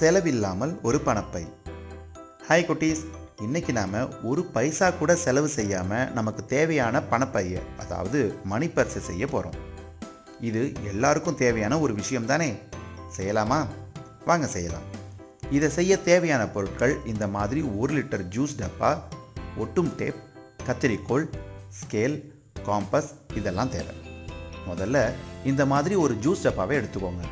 செலவில்லாமல் ஒரு பணப்பை. ஹாய் குட்டீஸ். இன்றைக்கி நாம் ஒரு பைசா கூட செலவு செய்யாமல் நமக்கு தேவையான பணப்பையை அதாவது மணி பர்ஸை செய்ய போகிறோம் இது எல்லாருக்கும் தேவையான ஒரு விஷயம் தானே? செய்யலாமா? வாங்க செய்யலாம். இதை செய்ய தேவையான பொருட்கள் இந்த மாதிரி ஒரு லிட்டர் ஜூஸ் டப்பா ஒட்டும் டேப் கத்திரிக்கோல் ஸ்கேல் காம்பஸ் இதெல்லாம் தேவை. முதல்ல இந்த மாதிரி ஒரு ஜூஸ் டப்பாவை எடுத்துக்கோங்க.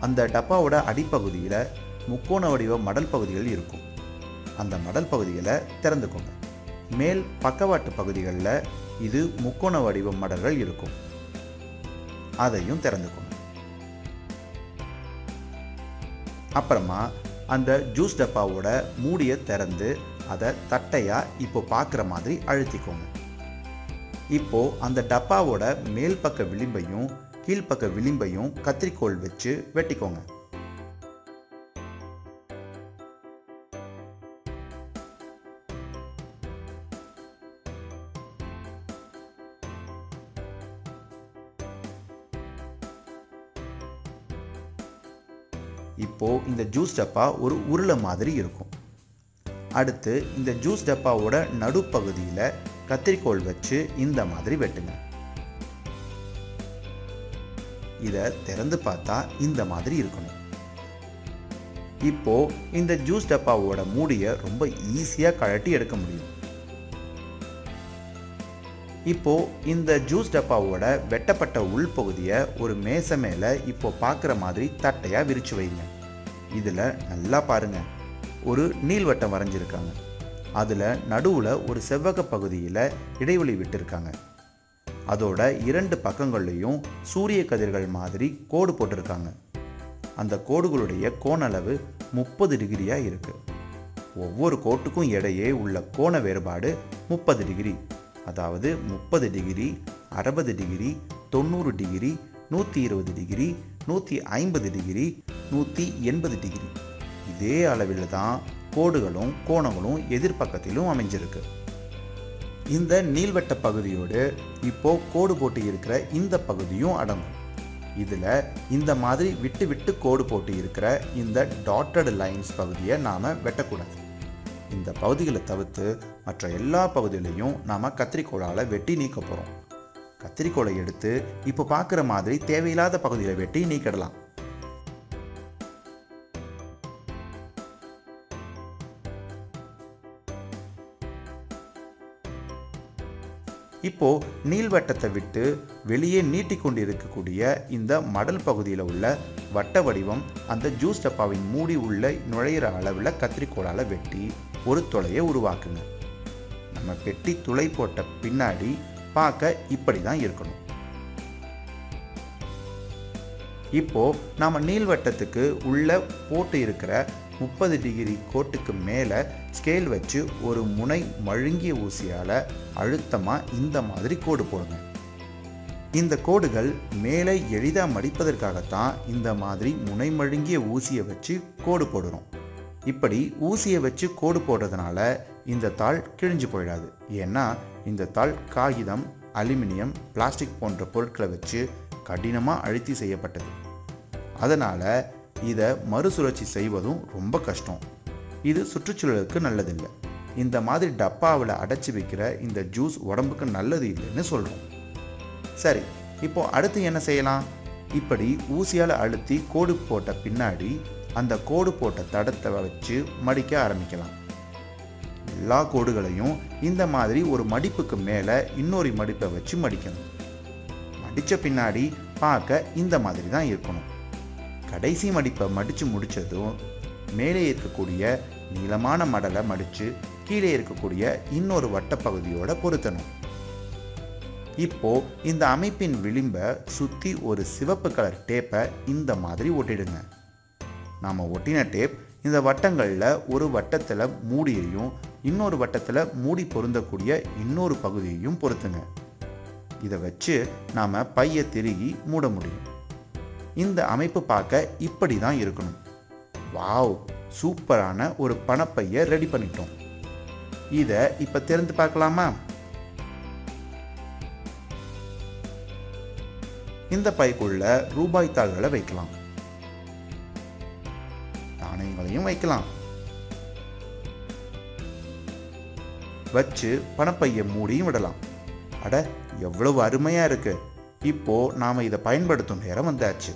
அந்த டப்பாவோட அடிப்பகுதியில் முக்கோண வடிவ மடல் பகுதிகள் இருக்கும். அந்த மடல் பகுதிகளை திறந்துக்கோங்க. மேல் பக்கவாட்டு பகுதிகளில் இது முக்கோண வடிவ மடல்கள் இருக்கும். அதையும் திறந்துக்கோங்க. அப்புறமா அந்த ஜூஸ் டப்பாவோட மூடியை திறந்து அதை தட்டையாக இப்போ பார்க்குற மாதிரி அழுத்திக்கோங்க. இப்போ அந்த டப்பாவோட மேல் பக்க விளிம்பையும் கீழ்ப்பக்க விளிம்பையும் கத்திரிக்கோள் வச்சு வெட்டிக்கோங்க. இப்போ இந்த ஜூஸ் டப்பா ஒரு உருளை மாதிரி இருக்கும். அடுத்து இந்த ஜூஸ் டப்பாவோட நடுப்பகுதியில் கத்திரிக்கோல் வச்சு இந்த மாதிரி வெட்டுங்க. இதை திறந்து பார்த்தா இந்த மாதிரி இருக்கணும். இப்போ இந்த ஜூஸ் டப்பாவோட மூடியை ரொம்ப ஈஸியாக கழட்டி எடுக்க முடியும். இப்போ இந்த ஜூஸ் டப்பாவோட வெட்டப்பட்ட உள்பகுதியை ஒரு மேசை மேலே இப்போ பார்க்குற மாதிரி தட்டையாக விரிச்சு வைங்க. இதில் நல்லா பாருங்க. ஒரு நீள்வட்டம் வரைஞ்சிருக்காங்க. அதில் நடுவில் ஒரு செவ்வக பகுதியில் இடைவெளி விட்டுருக்காங்க. அதோட இரண்டு பக்கங்கள்லையும் சூரிய கதிர்கள் மாதிரி கோடு போட்டிருக்காங்க. அந்த கோடுகளுடைய கோணளவு முப்பது டிகிரியாக இருக்கு. ஒவ்வொரு கோட்டுக்கும் இடையே உள்ள கோண வேறுபாடு முப்பது டிகிரி. அதாவது முப்பது டிகிரி அறுபது டிகிரி தொண்ணூறு டிகிரி நூற்றி இருபது டிகிரி நூற்றி ஐம்பது டிகிரி நூற்றி எண்பது டிகிரி. இதே அளவில் தான் கோடுகளும் கோணங்களும் எதிர்பக்கத்திலும் அமைஞ்சிருக்கு. இந்த நீள்வட்ட பகுதியோடு இப்போ கோடு போட்டு இருக்கிற இந்த பகுதியும் அடங்கும். இதில் இந்த மாதிரி விட்டு விட்டு கோடு போட்டு இருக்கிற இந்த டாட்டட் லைன்ஸ் பகுதியை நாம் வெட்டக்கூடாது. இந்த பகுதிகளை தவிர்த்து மற்ற எல்லா பகுதிகளையும் நாம் கத்திரிக்கோளால் வெட்டி நீக்க போகிறோம் கத்திரிக்கோலை எடுத்து இப்போ பார்க்குற மாதிரி தேவையில்லாத பகுதியில் வெட்டி நீக்கிடலாம். இப்போ நீள்வட்டத்தை விட்டு வெளியே நீட்டிக்கொண்டு இருக்கக்கூடிய இந்த மடல் பகுதியில் உள்ள வட்ட வடிவம் அந்த ஜூஸ் டப்பாவின் மூடி உள்ள நுழையிற அளவில் கத்திரிக்கோளால் வெட்டி ஒரு துளையை உருவாக்குங்க. நம்ம பெட்டி துளை போட்ட பின்னாடி பார்க்க இப்படி தான் இருக்கணும். இப்போ நாம நீள்வட்டத்துக்கு உள்ள போட்டு இருக்கிற முப்பது டிகிரி கோட்டுக்கு மேலே ஸ்கேல் வச்சு ஒரு முனை மழுங்கிய ஊசியால் அழுத்தமாக இந்த மாதிரி கோடு போடுங்க. இந்த கோடுகள் மேலே எளிதாக மடிப்பதற்காகத்தான் இந்த மாதிரி முனை மழுங்கிய ஊசியை வச்சு கோடு போடுறோம். இப்படி ஊசியை வச்சு கோடு போடுறதுனால இந்த தாள் கிழிஞ்சு போயிடாது. ஏன்னா இந்த தாள் காகிதம் அலுமினியம் பிளாஸ்டிக் போன்ற பொருட்களை வச்சு கடினமாக அழுத்தி செய்யப்பட்டது. அதனால் இதை மறுசுழற்சி செய்வதும் ரொம்ப கஷ்டம். இது சுற்றுச்சூழலுக்கு நல்லதில்லை. இந்த மாதிரி டப்பாவில் அடைச்சி வைக்கிற இந்த ஜூஸ் உடம்புக்கு நல்லது இல்லைன்னு சொல்கிறோம் சரி இப்போ அடுத்து என்ன செய்யலாம்? இப்படி ஊசியால் அழுத்தி கோடு போட்ட பின்னாடி அந்த கோடு போட்ட தடத்தை வச்சு மடிக்க ஆரம்பிக்கலாம். எல்லா கோடுகளையும் இந்த மாதிரி ஒரு மடிப்புக்கு மேலே இன்னொரு மடிப்பை வச்சு மடிக்கணும். மடித்த பின்னாடி பார்க்க இந்த மாதிரி தான் இருக்கணும். கடைசி மடிப்பை மடித்து முடித்ததும் மேலே இருக்கக்கூடிய நீளமான மடலை மடித்து கீழே இருக்கக்கூடிய இன்னொரு வட்டப்பகுதியோட பொருத்தணும். இப்போ இந்த அமைப்பின் விளிம்பை சுற்றி ஒரு சிவப்பு கலர் டேப்பை இந்த மாதிரி ஒட்டிடுங்க. நாம் ஒட்டின டேப் இந்த வட்டங்களில் ஒரு வட்டத்தில் மூடியையும் இன்னொரு வட்டத்தில் மூடி பொருந்தக்கூடிய இன்னொரு பகுதியையும் பொருத்துங்க. இதை வச்சு நாம் பையை திருகி மூட முடியும். இந்த அமைப்பு பார்க்க இப்படி தான் இருக்கணும். வாவ் சூப்பரான ஒரு பணப்பையை ரெடி பண்ணிட்டோம். இதை இப்போ திறந்து பார்க்கலாமா? இந்த பைக்குள்ள ரூபாய் தாள்களை வைக்கலாம். நாணயங்களையும் வைக்கலாம். வச்சு பணப்பையை மூடியும் விடலாம். அட எவ்வளவு அருமையா இருக்கு. இப்போ நாம் இதை பயன்படுத்தும் நேரம் வந்தாச்சு.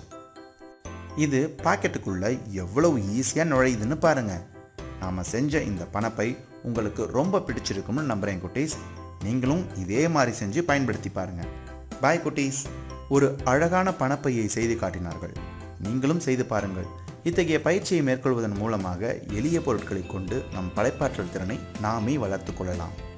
இது பாக்கெட்டுக்குள்ள எவ்வளவு ஈஸியாக நுழையுதுன்னு பாருங்க. நாம செஞ்ச இந்த பணப்பை உங்களுக்கு ரொம்ப பிடிச்சிருக்கும்னு நம்புறேன் குட்டீஸ். நீங்களும் இதே மாதிரி செஞ்சு பயன்படுத்தி பாருங்க. பாய் குட்டீஸ். ஒரு அழகான பணப்பையை செய்து காட்டினார்கள். நீங்களும் செய்து பாருங்கள். இத்தகைய பயிற்சியை மேற்கொள்வதன் மூலமாக எளிய பொருட்களை கொண்டு நம் படைப்பாற்றல் திறனை நாமே வளர்த்து கொள்ளலாம்.